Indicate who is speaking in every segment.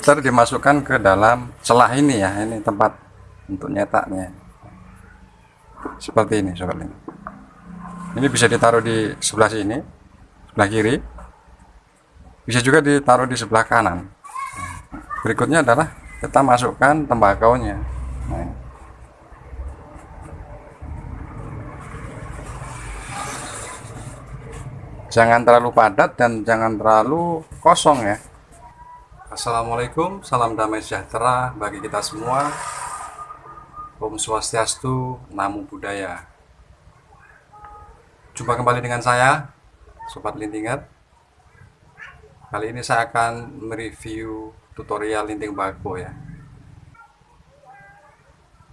Speaker 1: filter dimasukkan ke dalam celah ini ya ini tempat untuk nyetaknya. Seperti ini sobat ini. Ini bisa ditaruh di sebelah sini sebelah kiri. Bisa juga ditaruh di sebelah kanan berikutnya adalah kita masukkan tembakaunya. Nah, jangan terlalu padat dan jangan terlalu kosong ya. Assalamualaikum salam damai sejahtera bagi kita semua. Om Swastiastu Namo Buddhaya. Jumpa kembali dengan saya Sobat Lintingan Kali ini saya akan mereview tutorial linting bako ya.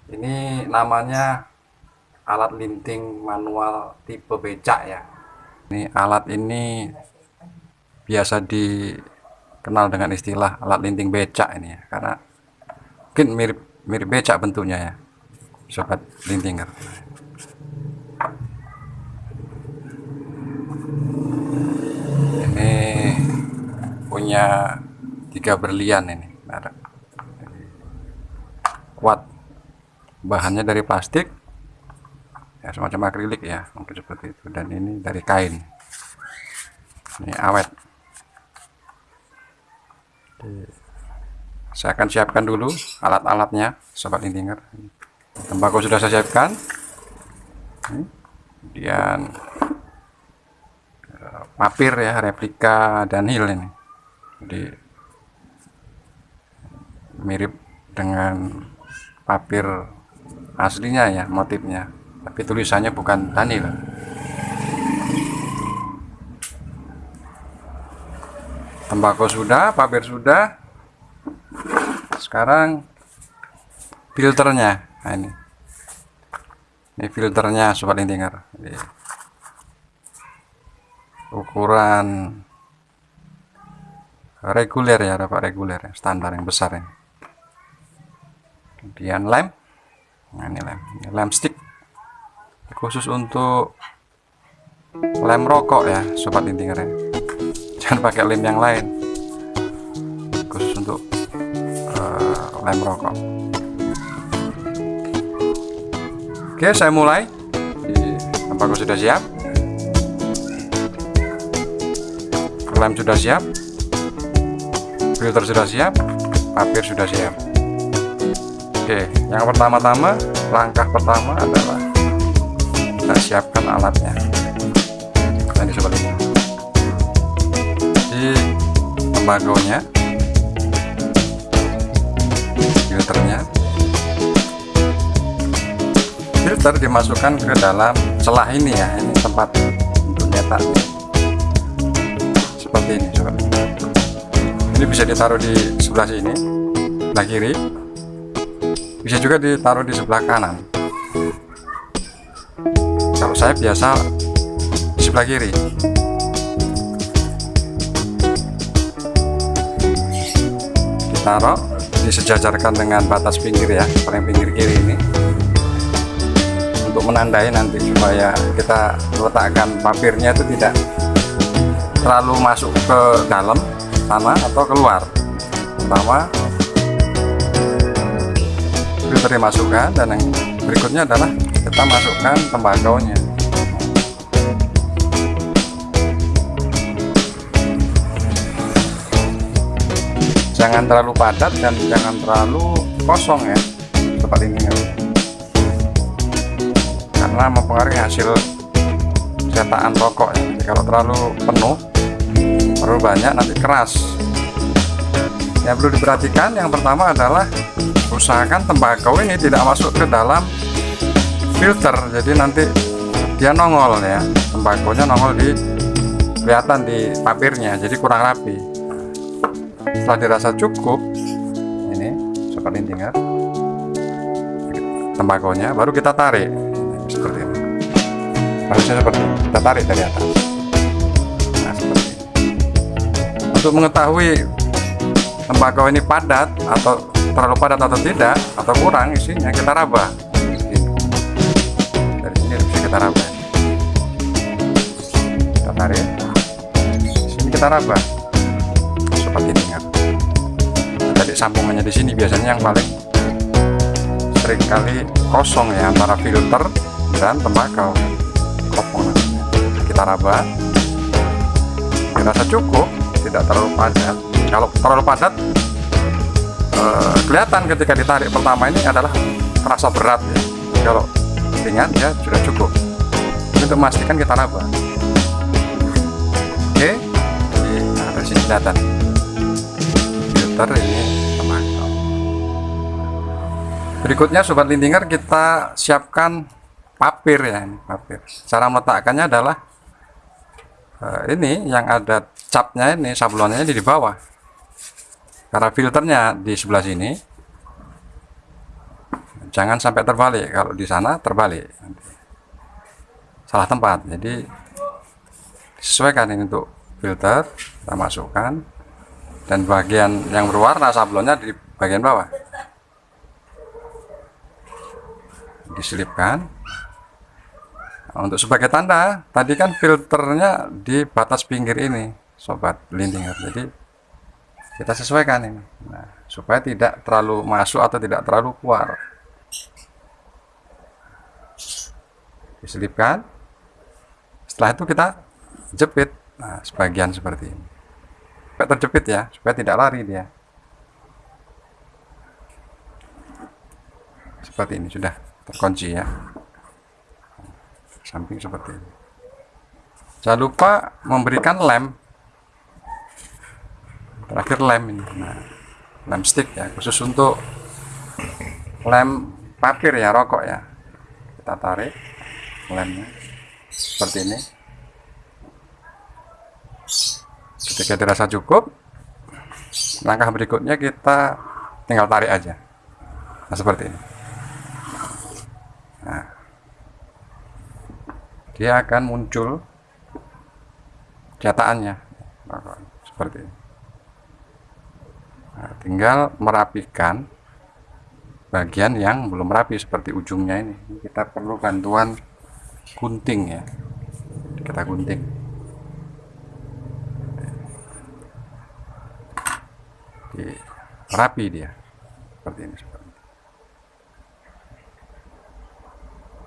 Speaker 1: Ini namanya alat linting manual tipe becak ya. Ini alat ini biasa dikenal dengan istilah alat linting becak ini ya karena mungkin mirip mirip becak bentuknya ya sobat lintinger. Ini punya tiga berlian ini. Kuat. Bahannya dari plastik. Ya semacam akrilik ya mungkin seperti itu. Dan ini dari kain. Ini awet. Saya akan siapkan dulu alat-alatnya sobat lintinger tembakau sudah saya siapkan. Kemudian eh, papir ya replika dan hil ini. Jadi mirip dengan papir aslinya ya motifnya. Tapi tulisannya bukan Danil tembakau sudah papir sudah. Sekarang filternya. Nah ini. Ini filternya sobat lintinger Jadi, ukuran reguler ya dapat reguler ya, standar yang besar ini kemudian lem nah ini lem ini lem stick khusus untuk lem rokok ya sobat lintinger ya jangan pakai lem yang lain khusus untuk uh, lem rokok Oke, saya mulai. Tembakau sudah siap. Lem sudah siap. Filter sudah siap. Papir sudah siap. Oke, yang pertama-tama, langkah pertama adalah kita siapkan alatnya. Nah, sobat ini. Di tembakaunya, filternya, filter dimasukkan ke dalam celah ini ya ini tempat untuk nyetak seperti ini sobat ini bisa ditaruh di sebelah sini sebelah kiri bisa juga ditaruh di sebelah kanan. Kalau saya biasa di sebelah kiri. Ditaruh disejajarkan dengan batas pinggir ya paling pinggir kiri ini. Untuk menandai nanti supaya kita letakkan papirnya itu tidak terlalu masuk ke dalam sana atau keluar. Pertama filter dimasukkan dan yang berikutnya adalah kita masukkan tembakau nya jangan terlalu padat dan jangan terlalu kosong ya seperti ini karena mempengaruhi hasil cetakan rokok ya. Jadi kalau terlalu penuh terlalu banyak nanti keras yang perlu diperhatikan yang pertama adalah usahakan tembakau ini tidak masuk ke dalam filter. Jadi nanti dia nongol ya. Tembakonya nongol di kelihatan di papirnya jadi kurang rapi. Setelah dirasa cukup ini seperti tinggal tembakonya baru kita tarik. Seperti ini. Harusnya seperti ini. Kita tarik dari atas. Nah seperti ini. Untuk mengetahui tembakau ini padat atau terlalu padat atau tidak atau kurang isinya kita raba. Dari sini bisa kita raba. Kita tarik. Sini kita raba. Seperti ini kan jadi sambungannya di sini. Biasanya yang paling sering kali kosong ya antara filter dan tembakau kopong kita raba. Dirasa cukup tidak terlalu padat kalau terlalu padat eh, kelihatan ketika ditarik pertama ini adalah terasa berat ya. Kalau ringan ya sudah cukup. Untuk memastikan kita raba oke nah dari sini kelihatan filter ini berikutnya sobat lintinger kita siapkan papir ya ini papir. Cara meletakkannya adalah uh, ini yang ada capnya ini sablonnya di bawah karena filternya di sebelah sini jangan sampai terbalik. Kalau di sana terbalik. Salah tempat. Jadi sesuaikan ini untuk filter kita masukkan. Dan bagian yang berwarna sablonnya di bagian bawah. Diselipkan. Nah, untuk sebagai tanda tadi kan filternya di batas pinggir ini sobat lintinger jadi kita sesuaikan ini. Nah, supaya tidak terlalu masuk atau tidak terlalu keluar. Diselipkan. Setelah itu kita jepit. Nah, sebagian seperti ini. Supaya terjepit ya supaya tidak lari dia. Seperti ini sudah terkunci ya. Samping seperti ini. Jangan lupa memberikan lem terakhir lem ini. Nah, lem stick ya khusus untuk lem papir ya rokok ya. Kita tarik lemnya seperti ini. Ketika dirasa cukup langkah berikutnya kita tinggal tarik aja. Nah seperti ini. Nah dia akan muncul cetakannya. Seperti ini. Nah, tinggal merapikan bagian yang belum rapi seperti ujungnya ini. Kita perlu bantuan gunting ya. Kita gunting. Di, rapi dia. Seperti ini.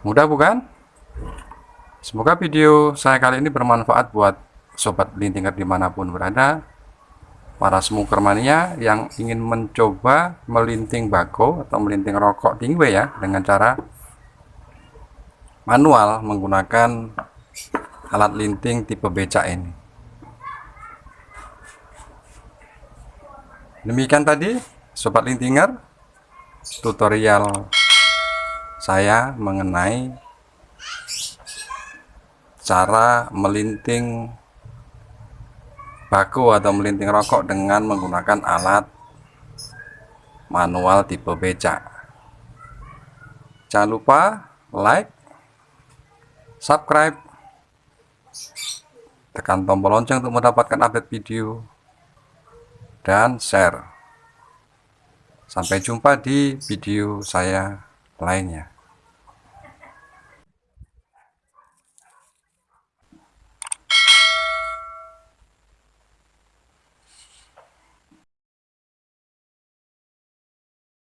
Speaker 1: Mudah bukan? Semoga video saya kali ini bermanfaat buat sobat lintinger di mana pun berada para smoker mania yang ingin mencoba melinting bako atau melinting rokok tingwe ya dengan cara manual menggunakan alat linting tipe becak ini. Demikian tadi sobat lintinger tutorial saya mengenai cara melinting baku atau melinting rokok dengan menggunakan alat manual tipe becak. Jangan lupa like subscribe tekan tombol lonceng untuk mendapatkan update video dan share. Sampai jumpa di video saya lainnya